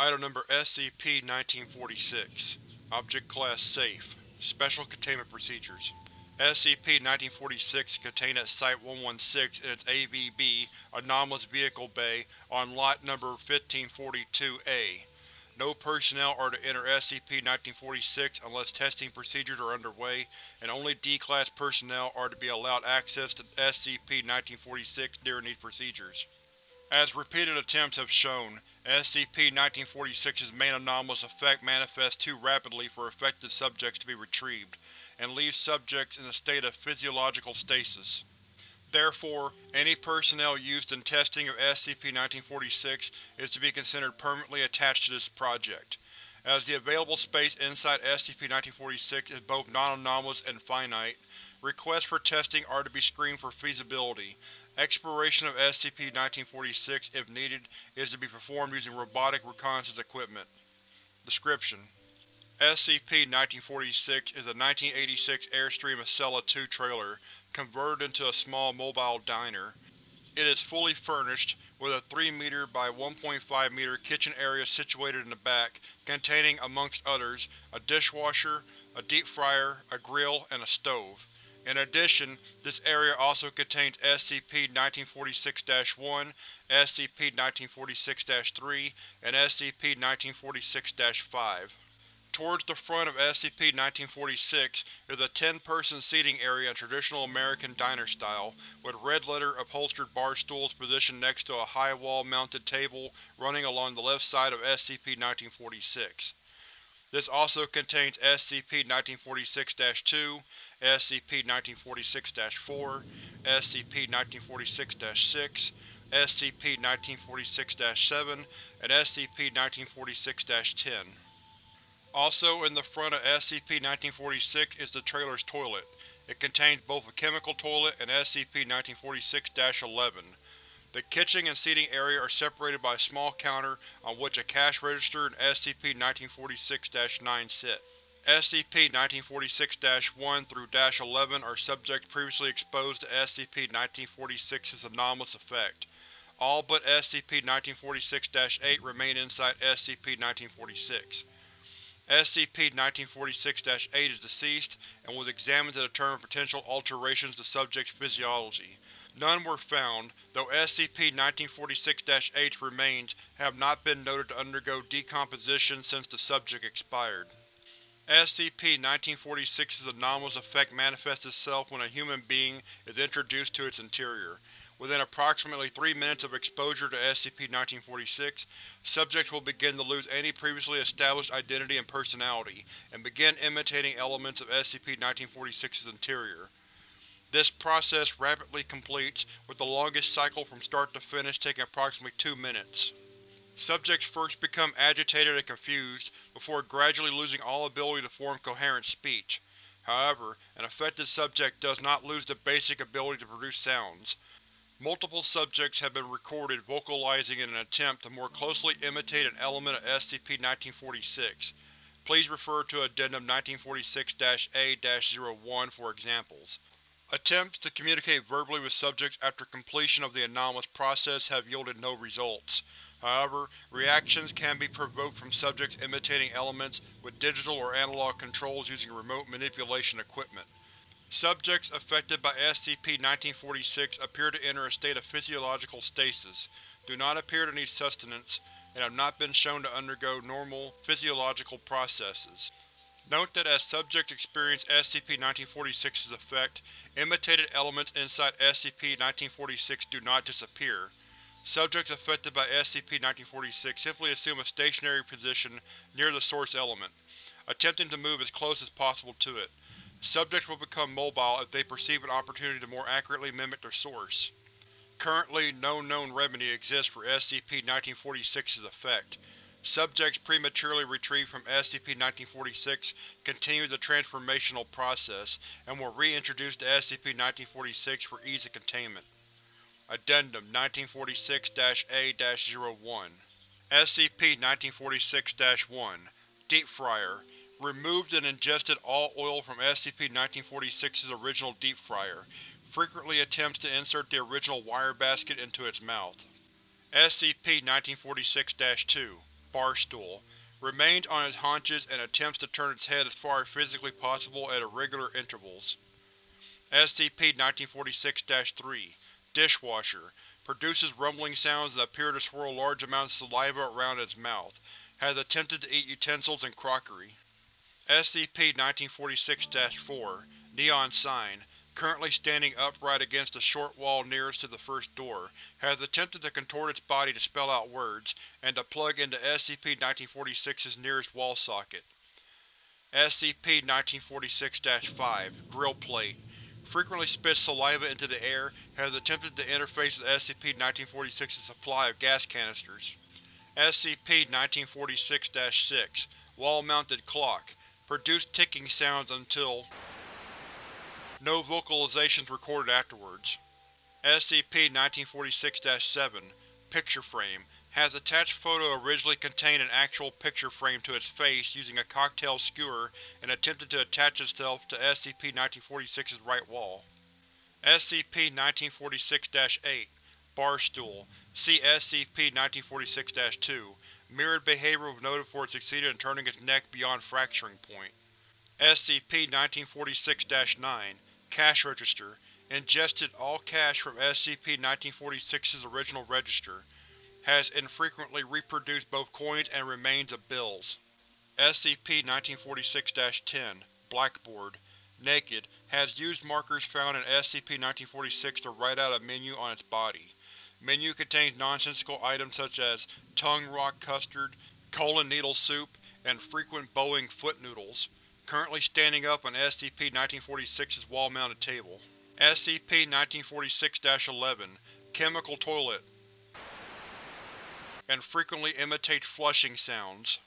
Item Number SCP-1946 Object Class Safe Special Containment Procedures SCP-1946 is contained at Site-116 in its AVB Anomalous Vehicle Bay on Lot Number 1542-A. No personnel are to enter SCP-1946 unless testing procedures are underway, and only D-Class personnel are to be allowed access to SCP-1946 during these procedures. As repeated attempts have shown, SCP-1946's main anomalous effect manifests too rapidly for affected subjects to be retrieved, and leaves subjects in a state of physiological stasis. Therefore, any personnel used in testing of SCP-1946 is to be considered permanently attached to this project. As the available space inside SCP-1946 is both non-anomalous and finite, requests for testing are to be screened for feasibility. Exploration of SCP-1946, if needed, is to be performed using robotic reconnaissance equipment. Description: SCP-1946 is a 1986 Airstream Excella II trailer, converted into a small mobile diner. It is fully furnished, with a 3 m by 1.5 m kitchen area situated in the back, containing, amongst others, a dishwasher, a deep fryer, a grill, and a stove. In addition, this area also contains SCP-1946-1, SCP-1946-3, and SCP-1946-5. Towards the front of SCP-1946 is a ten-person seating area in traditional American diner style, with red-letter upholstered bar stools positioned next to a high wall-mounted table running along the left side of SCP-1946. This also contains SCP-1946-2, SCP-1946-4, SCP-1946-6, SCP-1946-7, and SCP-1946-10. Also in the front of SCP-1946 is the trailer's toilet. It contains both a chemical toilet and SCP-1946-11. The kitchen and seating area are separated by a small counter on which a cash register and SCP-1946-9 sit. SCP-1946-1 through -11 are subjects previously exposed to SCP-1946's anomalous effect. All but SCP-1946-8 remain inside SCP-1946. SCP-1946-8 is deceased and was examined to determine potential alterations to subject's physiology. None were found, though SCP-1946-8's remains have not been noted to undergo decomposition since the subject expired. SCP-1946's anomalous effect manifests itself when a human being is introduced to its interior. Within approximately 3 minutes of exposure to SCP-1946, subjects will begin to lose any previously established identity and personality, and begin imitating elements of SCP-1946's interior. This process rapidly completes, with the longest cycle from start to finish taking approximately two minutes. Subjects first become agitated and confused, before gradually losing all ability to form coherent speech. However, an affected subject does not lose the basic ability to produce sounds. Multiple subjects have been recorded vocalizing in an attempt to more closely imitate an element of SCP-1946. Please refer to Addendum 1946-A-01 for examples. Attempts to communicate verbally with subjects after completion of the anomalous process have yielded no results. However, reactions can be provoked from subjects imitating elements with digital or analog controls using remote manipulation equipment. Subjects affected by SCP-1946 appear to enter a state of physiological stasis, do not appear to need sustenance, and have not been shown to undergo normal, physiological processes. Note that as subjects experience SCP-1946's effect, imitated elements inside SCP-1946 do not disappear. Subjects affected by SCP-1946 simply assume a stationary position near the source element, attempting to move as close as possible to it. Subjects will become mobile if they perceive an opportunity to more accurately mimic their source. Currently, no known remedy exists for SCP-1946's effect. Subjects prematurely retrieved from SCP-1946 continue the transformational process, and were reintroduced to SCP-1946 for ease of containment. Addendum 1946-A-01 SCP-1946-1 Deep Fryer Removed and ingested all oil from SCP-1946's original deep fryer. Frequently attempts to insert the original wire basket into its mouth. SCP-1946-2 Barstool. Remains on its haunches and attempts to turn its head as far as physically possible at irregular intervals. SCP-1946-3 Dishwasher. Produces rumbling sounds that appear to swirl large amounts of saliva around its mouth. Has attempted to eat utensils and crockery. SCP-1946-4 Neon Sign. Currently standing upright against the short wall nearest to the first door, has attempted to contort its body to spell out words, and to plug into SCP-1946's nearest wall socket. SCP-1946-5 Grill Plate. Frequently spits saliva into the air, has attempted to interface with SCP-1946's supply of gas canisters. SCP-1946-6 Wall-mounted clock. Produced ticking sounds until no vocalizations recorded afterwards. SCP-1946-7 Picture Frame has attached photo originally contained an actual picture frame to its face using a cocktail skewer and attempted to attach itself to SCP-1946's right wall. SCP-1946-8 Barstool See SCP-1946-2 Mirrored behavior was noted for it succeeded in turning its neck beyond fracturing point. SCP-1946-9 Cash Register Ingested all cash from SCP-1946's original register. Has infrequently reproduced both coins and remains of bills. SCP-1946-10 Blackboard Naked, has used markers found in SCP-1946 to write out a menu on its body. Menu contains nonsensical items such as tongue rock custard, colon needle soup, and frequent Boeing foot noodles currently standing up on SCP-1946's wall-mounted table. SCP-1946-11 Chemical Toilet and frequently imitates flushing sounds.